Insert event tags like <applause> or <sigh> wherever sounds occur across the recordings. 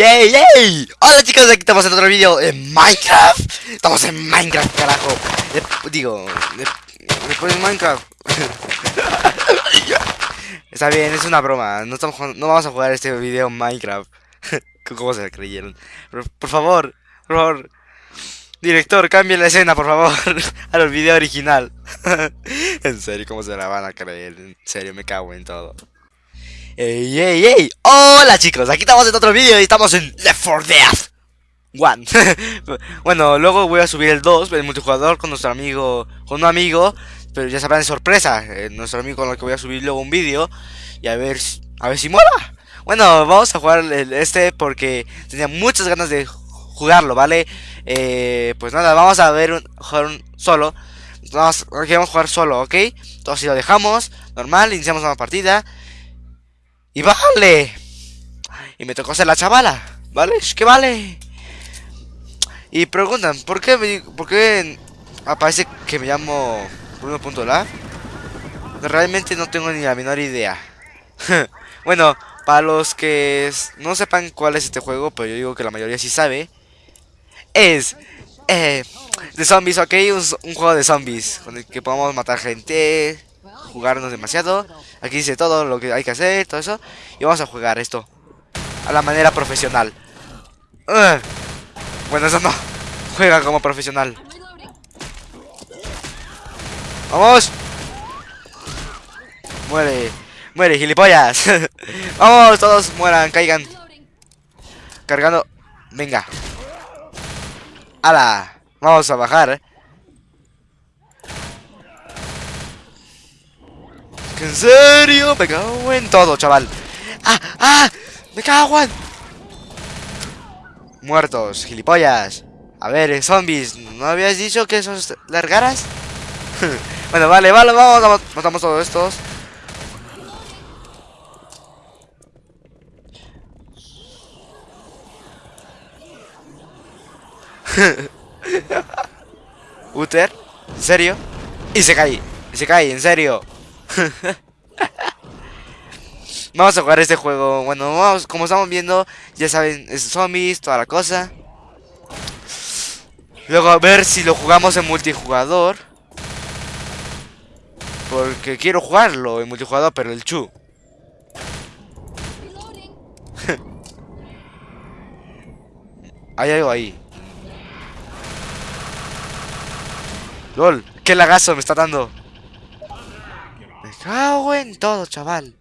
¡Ey, ey, ey! Hola chicos, aquí estamos en otro vídeo en Minecraft. Estamos en Minecraft, carajo. Eh, Digo, eh, después de Minecraft <laughs> Está bien, es una broma. No, estamos no vamos a jugar este video en Minecraft. <laughs> ¿Cómo se creyeron? Por favor, por Director, cambie la escena, por favor <laughs> Al video original. En serio, ¿cómo se la van a creer? En serio, me cago en todo ¡Ey, ey, ey! ¡Hola chicos! Aquí estamos en otro vídeo y estamos en Left 4 Dead One <laughs> Bueno, luego voy a subir el 2, el multijugador con nuestro amigo, con un amigo Pero ya sabrán de sorpresa, eh, nuestro amigo con el que voy a subir luego un vídeo Y a ver, a ver si mola Bueno, vamos a jugar el- este porque tenía muchas ganas de jugarlo, ¿vale? Eh, pues nada, vamos a ver un, jugar un solo Vamos, queremos jugar solo, ¿ok? Entonces lo dejamos, normal, iniciamos una partida y vale. Y me tocó ser la chavala. ¿Vale? Es que vale. Y preguntan, ¿por qué, me- por qué aparece que me llamo Bruno.la? Realmente no tengo ni la menor idea. <laughs> bueno, para los que no sepan cuál es este juego, pero yo digo que la mayoría sí sabe. Es eh, de zombies, ok, un, un juego de zombies con el que podemos matar gente, jugarnos demasiado. Aquí dice todo lo que hay que hacer, todo eso. Y vamos a jugar esto a la manera profesional. Bueno, eso no. <laughs> Juega como profesional. ¡Vamos! Muere. Muere, gilipollas. <laughs> Vamos, todos mueran, caigan. Cargando. Venga. ¡Hala! Vamos a bajar. ¿En serio? Me cago en todo, chaval. ¡Ah! ¡Ah! ¡Me cago en! Muertos, gilipollas. A ver, eh, zombies, ¿no habías dicho que esos largaras? <laughs> bueno, vale, vale, vamos, matamos todos estos. <laughs> Uther, ¿en serio? Y se cae, y se cae, en serio. <laughs> Vamos a jugar este juego. Bueno, como estamos viendo, ya saben, es zombies, toda la cosa. Luego a ver si lo jugamos en multijugador. Porque quiero jugarlo en multijugador, pero el chu. <laughs> Hay algo ahí. LOL, qué lagazo me está dando. Cago en todo, chaval.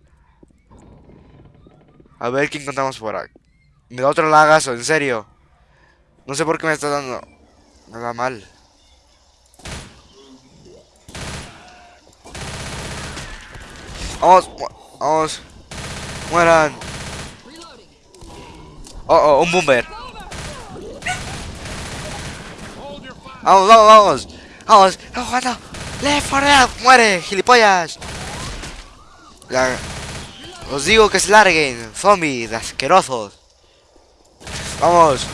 A ver qué encontramos por ahí. Me da otro lagazo, en serio. No sé por qué me está dando. Me da mal. Vamos, vamos. Mueran. Oh, oh, un bomber. Vamos, vamos, vamos. Vamos, estamos jugando. Left 4 Dead. Muere, gilipollas. La- Os digo que se larguen, zombies asquerosos. Vamos.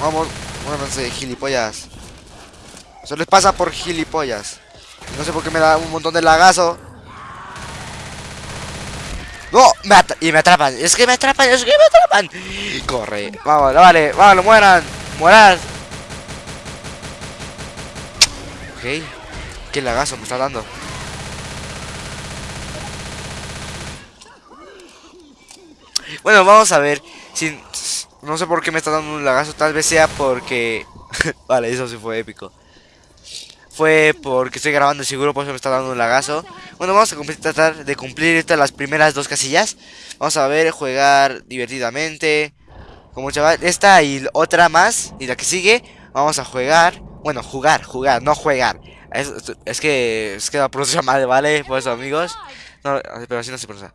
Vamos, muévanse, gilipollas. Eso les pasa por gilipollas. No sé por qué me da un montón de lagazo. ¡No! Y me atrapan. Es que me atrapan, es que me atrapan. Corre. Vamos, vale, vale, mueran. Mueran. Ok. Qué lagazo me está dando. Bueno, vamos a ver. No sé por qué me está dando un lagazo, tal vez sea porque... <laughs> vale, eso sí fue épico. Fue porque estoy grabando seguro, por eso me está dando un lagazo. Bueno, vamos a tratar de cumplir estas las primeras dos casillas. Vamos a ver, jugar divertidamente. Como chaval, esta y otra más, y la que sigue, vamos a jugar. Bueno, jugar, jugar, no jugar. Es, es que es que la pronuncia mal, ¿vale? Por eso, amigos. No, pero así no se pronuncia.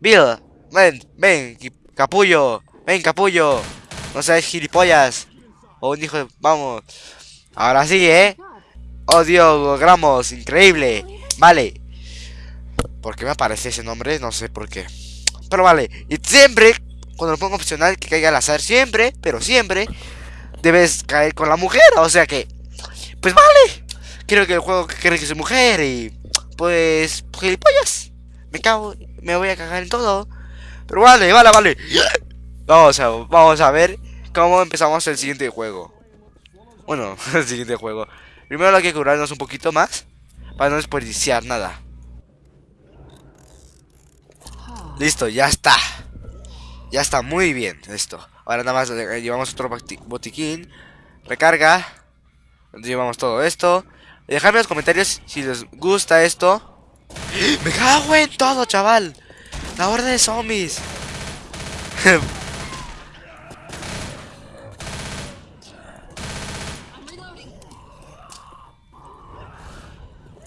Bill, ven, ven, capullo, ven, capullo. No seas gilipollas. O un hijo de... Vamos. Ahora sí, ¿eh? Oh, Dios, logramos. Increíble. Vale. ¿Por qué me aparece ese nombre? No sé por qué. Pero vale. Y siempre, cuando lo pongo opcional, que caiga al azar. Siempre, pero siempre, debes caer con la mujer. O sea que... Pues vale. Quiero que el juego cree que soy mujer y... Pues... Gilipollas. Me cago... Me voy a cagar en todo. Pero vale, vale, vale. Vamos a, vamos a ver cómo empezamos el siguiente juego. Bueno, <laughs> el siguiente juego. Primero hay que curarnos un poquito más para no desperdiciar nada. Listo, ya está. Ya está muy bien esto. Ahora nada más llevamos otro botiquín. Recarga. Llevamos todo esto. Dejadme en los comentarios si les gusta esto. <gasps> ¡Me cago en todo, chaval! La horda de zombies. <laughs>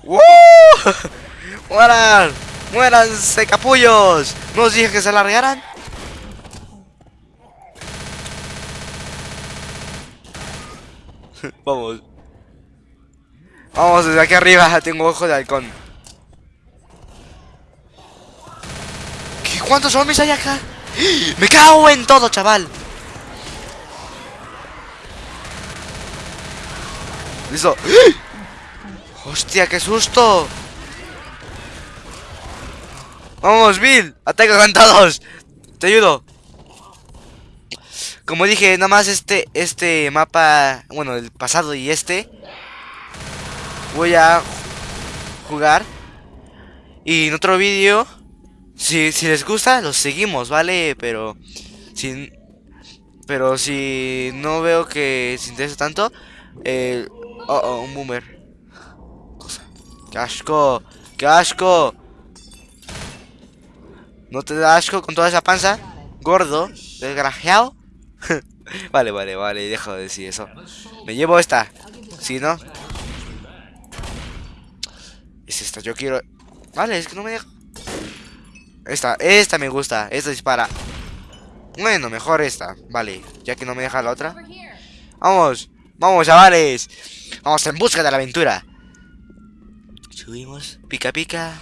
¡Woo! <laughs> ¡Mueran! ¡Muéranse, capullos! ¿No os dije que se largaran? <laughs> Vamos. Vamos, desde aquí arriba <laughs> tengo ojo de halcón. ¿Qué, ¿Cuántos zombies hay acá? <gasps> ¡Me cago en todo, chaval! Listo. <gasps> ¡Hostia, qué susto! ¡Vamos, Bill! ¡Ataca con! ¡Te ayudo! Como dije, nada más este, este mapa, bueno, el pasado y este, voy a jugar. Y en otro vídeo, si, si les gusta, los seguimos, ¿vale? Pero, si, pero si no veo que se interesa tanto, eh, oh, oh, un boomer. ¡Qué asco! ¡Qué asco! ¿No te da asco con toda esa panza? Gordo, desgraciado. <laughs> vale, vale, vale, dejo de decir eso. Me llevo esta. Si no. Es esta, yo quiero. Vale, es que no me deja. Esta, esta me gusta. Esta dispara. Bueno, mejor esta. Vale, ya que no me deja la otra. Vamos, vamos, chavales. Vamos en busca de la aventura. Subimos, pica, pica.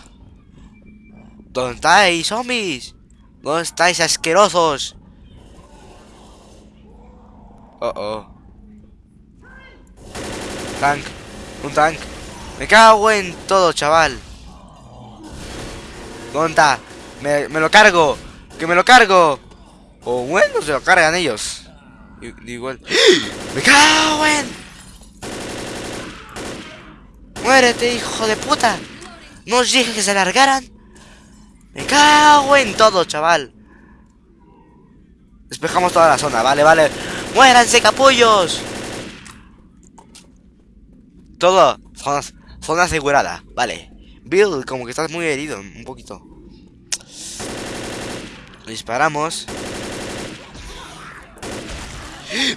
¿Dónde estáis, zombies? ¿Dónde estáis, asquerosos? Oh, oh. Tank. Un tank. Me cago en todo, chaval. ¿Dónde está? Me, lo cargo. Que me lo cargo. O bueno, se lo cargan ellos. Igual. ¡Me cago en! ¡Muérete, hijo de puta! ¿No os dije que se largaran? Me cago en todo, chaval. Despejamos toda la zona, vale, vale. ¡Muéranse, capullos! Todo, zona asegurada, vale. Bill, como que estás muy herido, un poquito. Disparamos.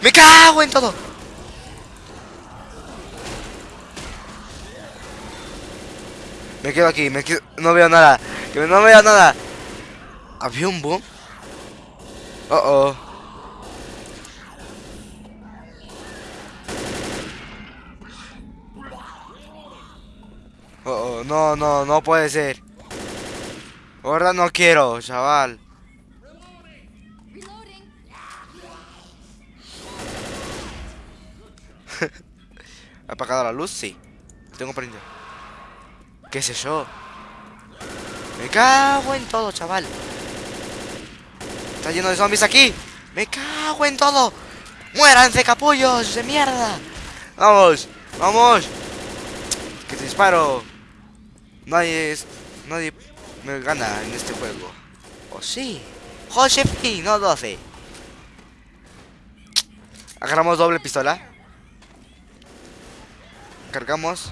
¡Me cago en todo! Me quedo aquí, me quedo... No veo nada. Que no veo nada. ¿Había un boom? Oh, oh. Oh, oh, no, no, no puede ser. Ahora no quiero, chaval. <laughs> ¿Ha apagado la luz? Sí. Tengo prendido. ¿Qué es eso? Me cago en todo, chaval. Está lleno de zombies aquí. Me cago en todo. Muéranse, capullos de mierda. Vamos, vamos. Que te disparo. Nadie es... Nadie me gana en este juego. ¿O sí? Josefi, no 12. Agarramos doble pistola. Cargamos.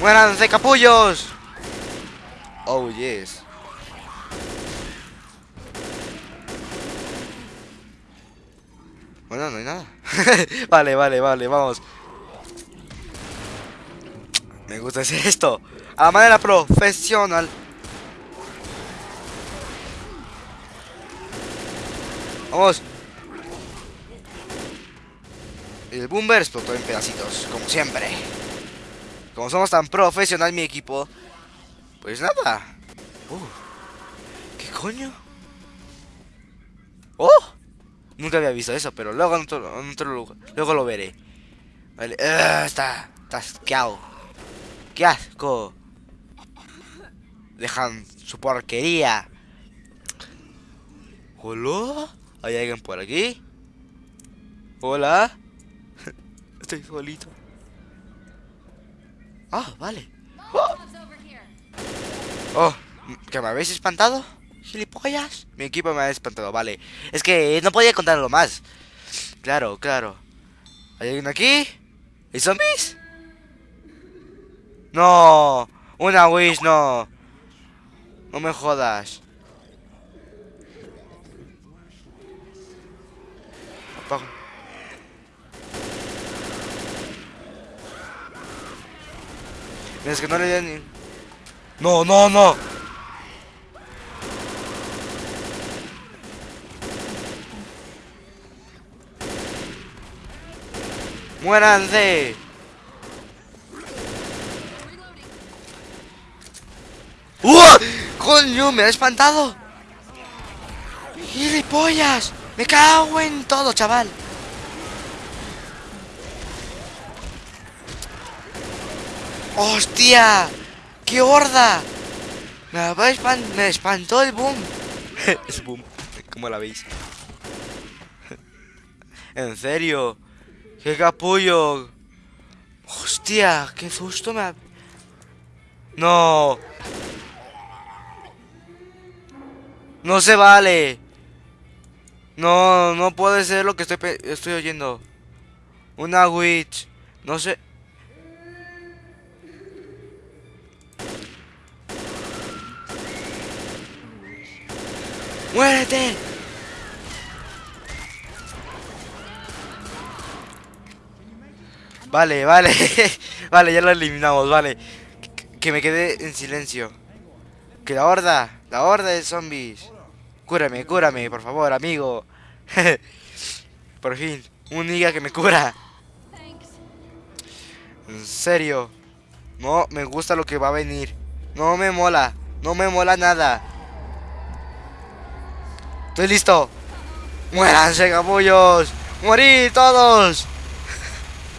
¡Muéranse, capullos! Oh, yes. Bueno, no hay nada. <laughs> vale, vale, vale, vamos. Me gusta hacer esto. A manera profesional. Vamos. El boomer explotó en pedacitos, como siempre. Como somos tan profesional mi equipo, pues nada. ¿Qué coño? ¡Oh! Nunca había visto eso, pero luego, luego lo veré. Vale. Uh, está, está asqueado. ¡Qué asco! Dejan su porquería. ¿Hola? ¿Hay alguien por aquí? ¿Hola? <laughs> Estoy solito. Ah, vale. Oh, ¿que me habéis espantado? ¿Gilipollas? Mi equipo me ha espantado, vale. Es que no podía contarlo más. Claro, claro. ¿Hay alguien aquí? ¿Hay zombies? No, una wish, no. No me jodas. Apago. Es que no le di ni... No, no, no. ¡Muéranse! ¡Uh! ¡Coño! ¡Me ha espantado! ¡Gilipollas! ¡Me cago en todo, chaval! ¡Hostia! ¡Qué horda! Me, me espantó el boom. <laughs> es boom. ¿Cómo la veis? <laughs> en serio. ¡Qué capullo! ¡Hostia! ¡Qué susto me ha... ¡No! ¡No se vale! No, no puede ser lo que estoy, estoy oyendo. Una witch. No sé... ¡Muérete! Vale, vale. <laughs> vale, ya lo eliminamos, vale. Que, me quedé en silencio. Que la horda, la horda de zombies. Cúrame, cúrame, por favor, amigo. <laughs> por fin, un niga que me cura. En serio. No me gusta lo que va a venir. No me mola. No me mola nada. Estoy listo. Muéranse, capullos. Morir todos.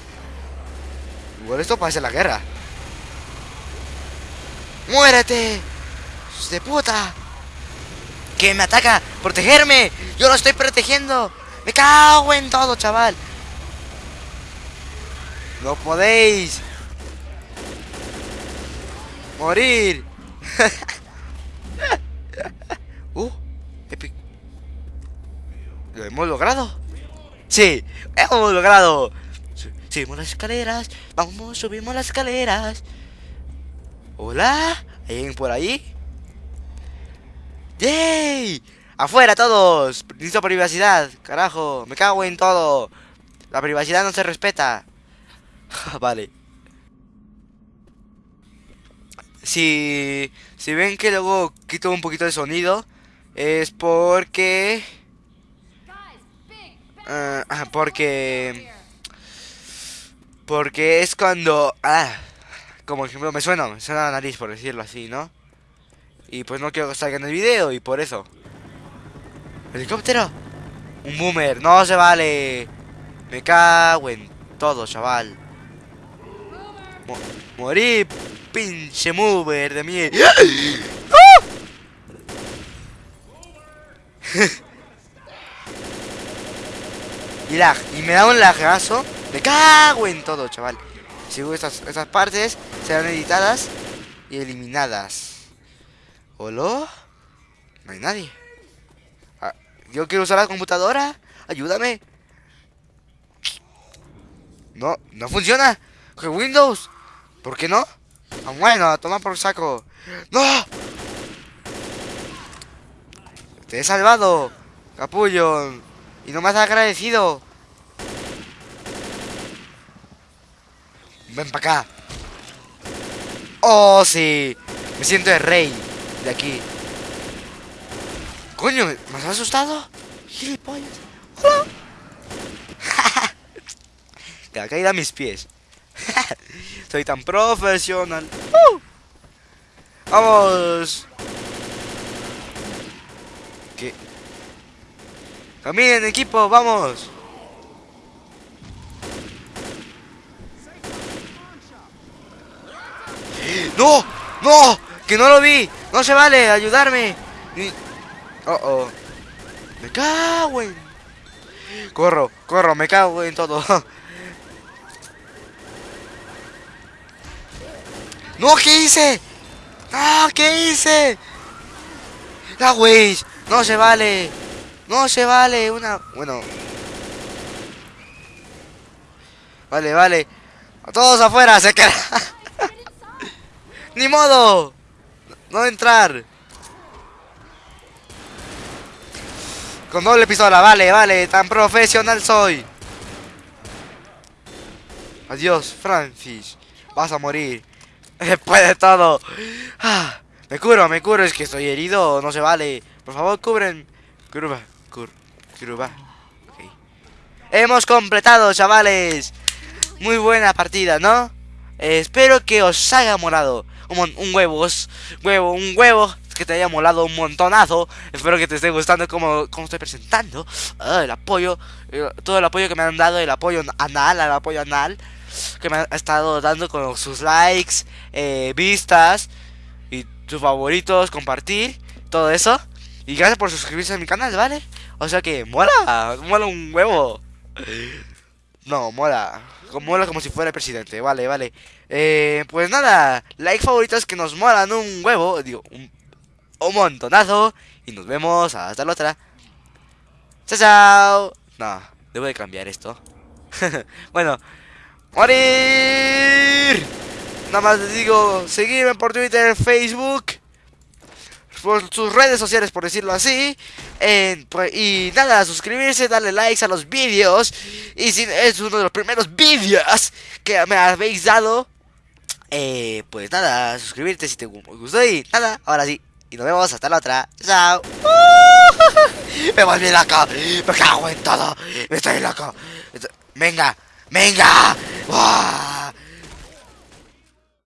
<laughs> Igual esto parece la guerra. ¡Muérete! ¡Hijos de puta! ¿Que me ataca? ¡Protegerme! ¡Yo lo estoy protegiendo! ¡Me cago en todo, chaval! ¡No podéis! ¡Morir! <laughs> ¡Uh! Epic. ¿Lo hemos logrado? ¡Sí! ¡Hemos logrado! Su- Subimos las escaleras. Vamos, subimos las escaleras. ¿Hola? ¿Hay alguien por ahí? ¡Yay! ¡Afuera todos! Necesito privacidad, carajo. Me cago en todo. La privacidad no se respeta. <laughs> vale. Si, si ven que luego quito un poquito de sonido, es porque... ah, ah, porque... Porque es cuando... Ah, como ejemplo, me suena, me suena la nariz, por decirlo así, ¿no? Y pues no quiero que salga en el video, y por eso. ¡Helicóptero! ¡Un boomer! ¡No se vale! Me cago en todo, chaval. Mo- morí, pinche mover de mí. ¡Ah! <laughs> y me da un lagazo. Me cago en todo, chaval. Si estas, estas partes serán editadas y eliminadas. ¿Hola? No hay nadie. Ah, Yo quiero usar la computadora. Ayúdame. No, no funciona. Que Windows. ¿Por qué no? Ah, bueno, a tomar por saco. ¡No! Te he salvado, capullo. Y no me has agradecido. Ven para acá. Oh, sí. Me siento el rey de aquí. Coño, ¿me has asustado? Gilipollas. <laughs> Hola. la caída a mis pies. <laughs> Soy tan profesional. ¡Uh! Vamos. ¿Qué? Caminen, equipo, vamos. ¡No! ¡No! ¡Que no lo vi! ¡No se vale! ¡Ayudarme! Oh, oh. Me cago en... Corro, corro, me cago en todo. <laughs> ¡No! ¿Qué hice? ¡Ah! ¿Qué hice? ¡La wey! ¡No se vale! ¡No se vale! Una... Bueno... Vale, vale. A todos afuera, se queda. <laughs> ¡Ni modo! No entrar. Con doble pistola, vale, vale. Tan profesional soy. Adiós, Francis. Vas a morir. <laughs> Después de todo. Ah, me curo, me curo. Es que estoy herido. No se vale. Por favor, cubren. Curva, cur, curva. Ok. Hemos completado, chavales. Muy buena partida, ¿no? Eh, espero que os haya molado un, un huevos, huevo, un huevo que te haya molado un montonazo. Espero que te esté gustando como, como estoy presentando. Ah, el apoyo, eh, todo el apoyo que me han dado, el apoyo anal, el apoyo anal que me ha estado dando con sus likes, eh, vistas y sus favoritos, compartir, todo eso. Y gracias por suscribirse a mi canal, ¿vale? O sea que mola, mola un huevo. No, mola. Mola como si fuera el presidente. Vale, vale. Eh, pues nada, like favoritos que nos molan un huevo. Digo, un, montonazo. Y nos vemos hasta la otra. Chao, chao. No, debo de cambiar esto. <laughs> bueno, morir. Nada más les digo, seguirme por Twitter, Facebook por sus redes sociales, por decirlo así. Pues, y nada, suscribirse, darle likes a los vídeos. Y si es uno de los primeros vídeos que me habéis dado, eh, pues nada, suscribirte si te gustó. Y nada, ahora sí. Y nos vemos hasta la otra. Chao. <laughs> me volví loco. Me cago en todo. Me estoy loco. Venga, venga.